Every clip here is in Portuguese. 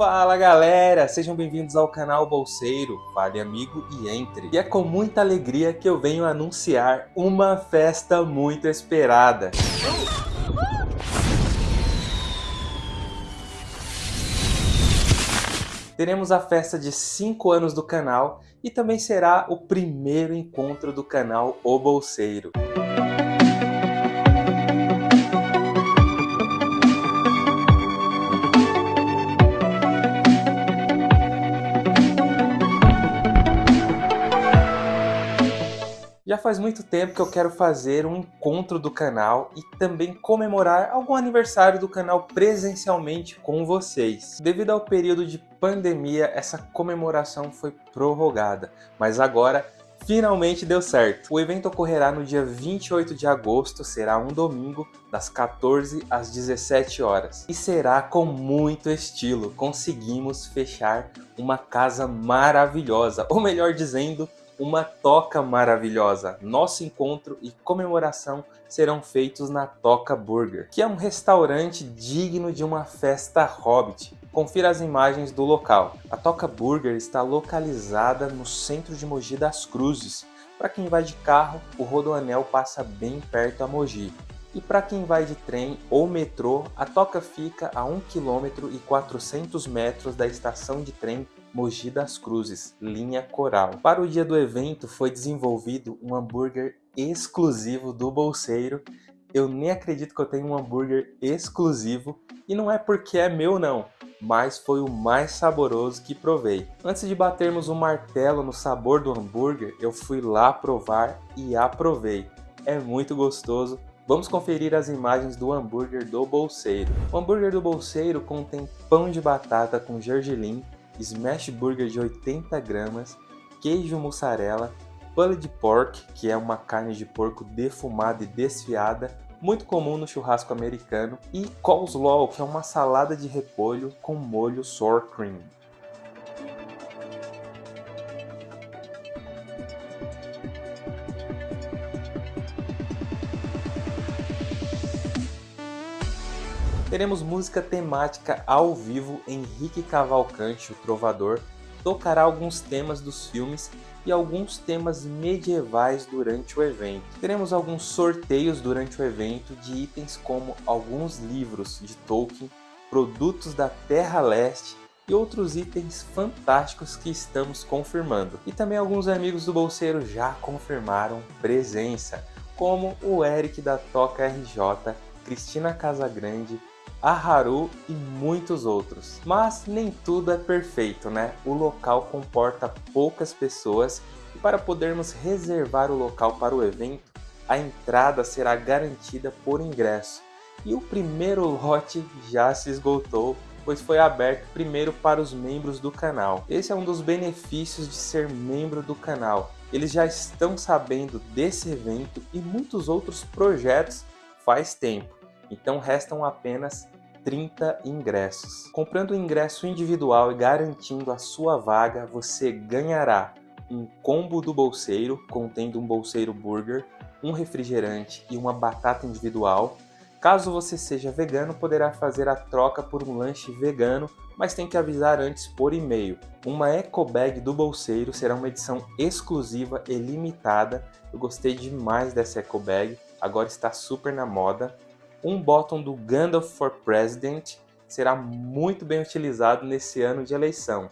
Fala galera, sejam bem-vindos ao canal Bolseiro, fale amigo e entre. E é com muita alegria que eu venho anunciar uma festa muito esperada. Teremos a festa de 5 anos do canal e também será o primeiro encontro do canal O Bolseiro. Já faz muito tempo que eu quero fazer um encontro do canal e também comemorar algum aniversário do canal presencialmente com vocês. Devido ao período de pandemia, essa comemoração foi prorrogada, mas agora finalmente deu certo. O evento ocorrerá no dia 28 de agosto, será um domingo, das 14 às 17 horas. E será com muito estilo, conseguimos fechar uma casa maravilhosa, ou melhor dizendo, uma toca maravilhosa. Nosso encontro e comemoração serão feitos na Toca Burger, que é um restaurante digno de uma festa hobbit. Confira as imagens do local. A Toca Burger está localizada no centro de Mogi das Cruzes. Para quem vai de carro, o Rodoanel passa bem perto a Mogi. E para quem vai de trem ou metrô, a Toca fica a 1 km e 400 metros da estação de trem Mogi das Cruzes, linha Coral. Para o dia do evento foi desenvolvido um hambúrguer exclusivo do Bolseiro. Eu nem acredito que eu tenho um hambúrguer exclusivo e não é porque é meu não, mas foi o mais saboroso que provei. Antes de batermos o um martelo no sabor do hambúrguer, eu fui lá provar e aprovei. É muito gostoso, Vamos conferir as imagens do hambúrguer do Bolseiro. O hambúrguer do Bolseiro contém pão de batata com gergelim, smash burger de 80 gramas, queijo mussarela, pulled pork, que é uma carne de porco defumada e desfiada, muito comum no churrasco americano, e coleslaw, que é uma salada de repolho com molho sour cream. Teremos música temática ao vivo, Henrique Cavalcante, o trovador, tocará alguns temas dos filmes e alguns temas medievais durante o evento. Teremos alguns sorteios durante o evento de itens como alguns livros de Tolkien, produtos da Terra Leste e outros itens fantásticos que estamos confirmando. E também alguns amigos do Bolseiro já confirmaram presença, como o Eric da Toca RJ, Cristina Casagrande, a Haru e muitos outros. Mas nem tudo é perfeito, né? O local comporta poucas pessoas e para podermos reservar o local para o evento, a entrada será garantida por ingresso. E o primeiro lote já se esgotou, pois foi aberto primeiro para os membros do canal. Esse é um dos benefícios de ser membro do canal. Eles já estão sabendo desse evento e muitos outros projetos faz tempo então restam apenas 30 ingressos. Comprando o ingresso individual e garantindo a sua vaga, você ganhará um combo do bolseiro, contendo um bolseiro burger, um refrigerante e uma batata individual. Caso você seja vegano, poderá fazer a troca por um lanche vegano, mas tem que avisar antes por e-mail. Uma eco bag do bolseiro será uma edição exclusiva e limitada. Eu gostei demais dessa eco bag, agora está super na moda um bottom do Gandalf for President será muito bem utilizado nesse ano de eleição.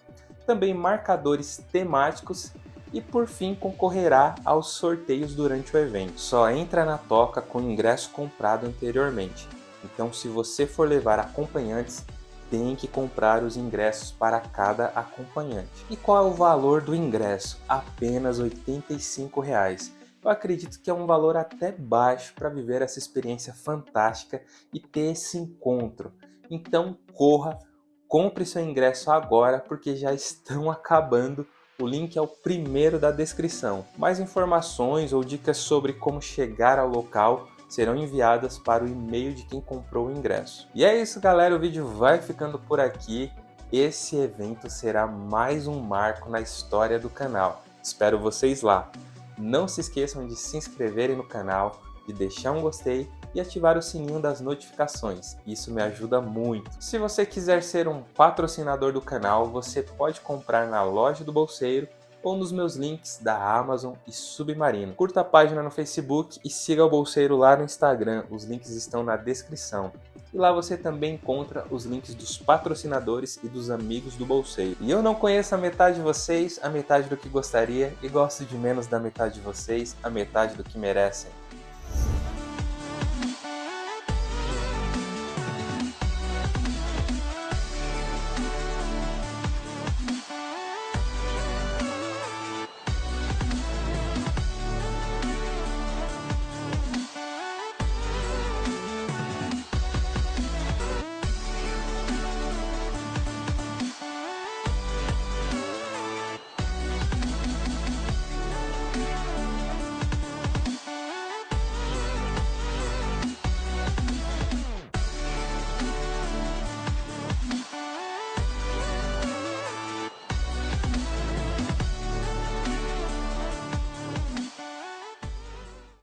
Também marcadores temáticos e por fim concorrerá aos sorteios durante o evento. Só entra na toca com ingresso comprado anteriormente. Então se você for levar acompanhantes, tem que comprar os ingressos para cada acompanhante. E qual é o valor do ingresso? Apenas 85 reais eu acredito que é um valor até baixo para viver essa experiência fantástica e ter esse encontro. Então corra, compre seu ingresso agora porque já estão acabando. O link é o primeiro da descrição. Mais informações ou dicas sobre como chegar ao local serão enviadas para o e-mail de quem comprou o ingresso. E é isso galera, o vídeo vai ficando por aqui. Esse evento será mais um marco na história do canal. Espero vocês lá. Não se esqueçam de se inscreverem no canal, de deixar um gostei e ativar o sininho das notificações, isso me ajuda muito. Se você quiser ser um patrocinador do canal, você pode comprar na loja do Bolseiro ou nos meus links da Amazon e Submarino. Curta a página no Facebook e siga o Bolseiro lá no Instagram, os links estão na descrição. E lá você também encontra os links dos patrocinadores e dos amigos do Bolseiro. E eu não conheço a metade de vocês, a metade do que gostaria, e gosto de menos da metade de vocês, a metade do que merecem.